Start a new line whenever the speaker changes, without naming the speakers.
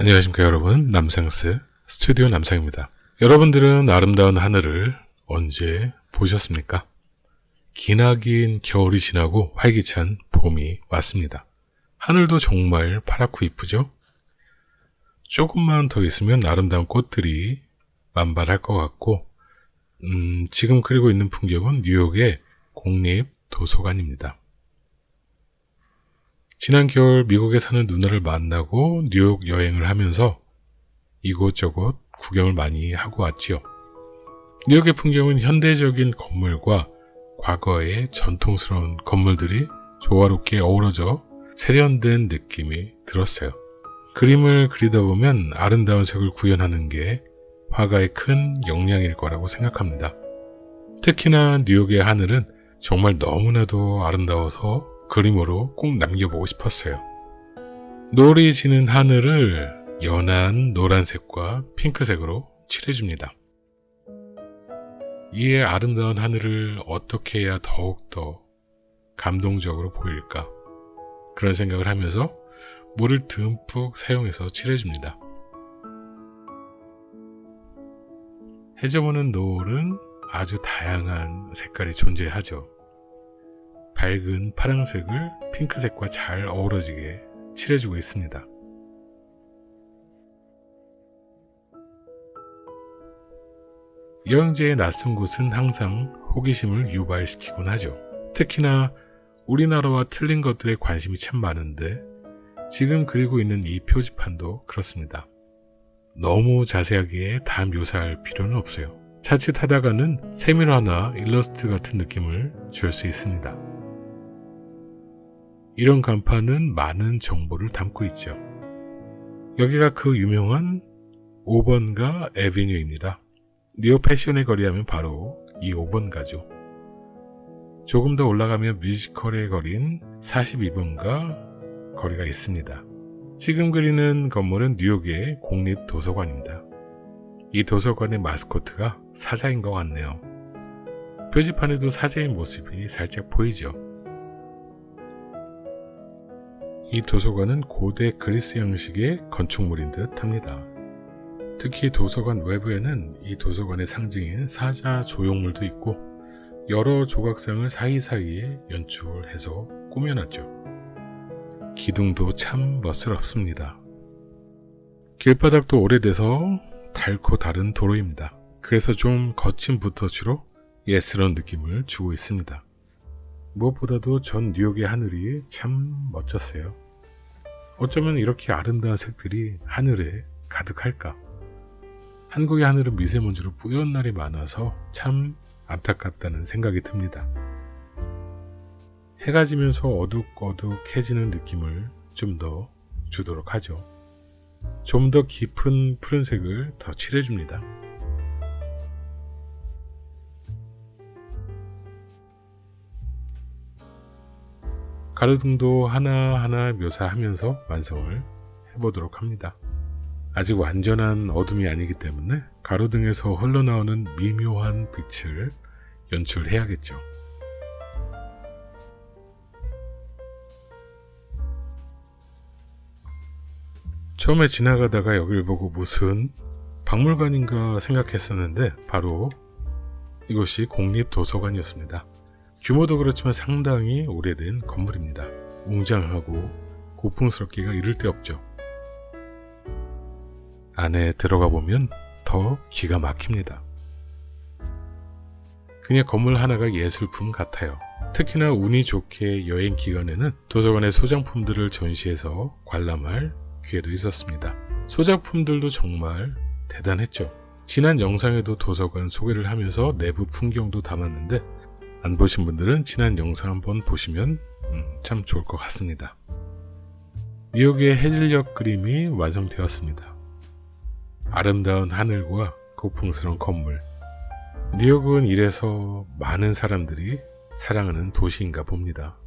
안녕하십니까 여러분 남상스 스튜디오 남상입니다 여러분들은 아름다운 하늘을 언제 보셨습니까? 기나긴 겨울이 지나고 활기찬 봄이 왔습니다 하늘도 정말 파랗고 이쁘죠? 조금만 더 있으면 아름다운 꽃들이 만발할 것 같고 음, 지금 그리고 있는 풍경은 뉴욕의 공립 도서관입니다. 지난 겨울 미국에 사는 누나를 만나고 뉴욕 여행을 하면서 이곳저곳 구경을 많이 하고 왔지요. 뉴욕의 풍경은 현대적인 건물과 과거의 전통스러운 건물들이 조화롭게 어우러져 세련된 느낌이 들었어요. 그림을 그리다 보면 아름다운 색을 구현하는 게 화가의 큰 역량일 거라고 생각합니다. 특히나 뉴욕의 하늘은 정말 너무나도 아름다워서 그림으로 꼭 남겨보고 싶었어요. 노을이 지는 하늘을 연한 노란색과 핑크색으로 칠해줍니다. 이에 아름다운 하늘을 어떻게 해야 더욱더 감동적으로 보일까 그런 생각을 하면서 물을 듬뿍 사용해서 칠해줍니다. 해저보는 노을은 아주 다양한 색깔이 존재하죠. 밝은 파란색을 핑크색과 잘 어우러지게 칠해주고 있습니다. 여행지의 낯선 곳은 항상 호기심을 유발시키곤 하죠. 특히나 우리나라와 틀린 것들에 관심이 참 많은데 지금 그리고 있는 이 표지판도 그렇습니다. 너무 자세하게 다 묘사할 필요는 없어요. 자칫 하다가는 세밀화나 일러스트 같은 느낌을 줄 수 있습니다. 이런 간판은 많은 정보를 담고 있죠. 여기가 그 유명한 5번가 에비뉴입니다. 뉴욕 패션의 거리 하면 바로 이 5번가죠. 조금 더 올라가면 뮤지컬의 거리인 42번가 거리가 있습니다. 지금 그리는 건물은 뉴욕의 공립도서관입니다. 이 도서관의 마스코트가 사자인 것 같네요. 표지판에도 사자의 모습이 살짝 보이죠. 이 도서관은 고대 그리스 형식의 건축물인 듯 합니다. 특히 도서관 외부에는 이 도서관의 상징인 사자 조형물도 있고 여러 조각상을 사이사이에 연출해서 꾸며놨죠. 기둥도 참 멋스럽습니다. 길바닥도 오래돼서 닳고 다른 도로입니다. 그래서 좀 거친 붓터치로 예스러운 느낌을 주고 있습니다. 무엇보다도 전 뉴욕의 하늘이 참 멋졌어요. 어쩌면 이렇게 아름다운 색들이 하늘에 가득할까? 한국의 하늘은 미세먼지로 뿌연 날이 많아서 참 안타깝다는 생각이 듭니다. 해가 지면서 어둑어둑해지는 느낌을 좀 더 주도록 하죠. 좀 더 깊은 푸른색을 더 칠해줍니다. 가로등도 하나하나 묘사하면서 완성을 해보도록 합니다. 아직 완전한 어둠이 아니기 때문에 가로등에서 흘러나오는 미묘한 빛을 연출해야겠죠. 처음에 지나가다가 여길 보고 무슨 박물관인가 생각했었는데 바로 이곳이 공립도서관이었습니다. 규모도 그렇지만 상당히 오래된 건물입니다. 웅장하고 고풍스럽기가 이를 데 없죠. 안에 들어가 보면 더 기가 막힙니다. 그냥 건물 하나가 예술품 같아요. 특히나 운이 좋게 여행 기간에는 도서관의 소장품들을 전시해서 관람할 기회도 있었습니다. 소작품들도 정말 대단했죠. 지난 영상에도 도서관 소개를 하면서 내부 풍경도 담았는데 안 보신 분들은 지난 영상 한번 보시면 음, 참 좋을 것 같습니다. 뉴욕의 해질녘 그림이 완성되었습니다. 아름다운 하늘과 고풍스러운 건물 뉴욕은 이래서 많은 사람들이 사랑하는 도시인가 봅니다.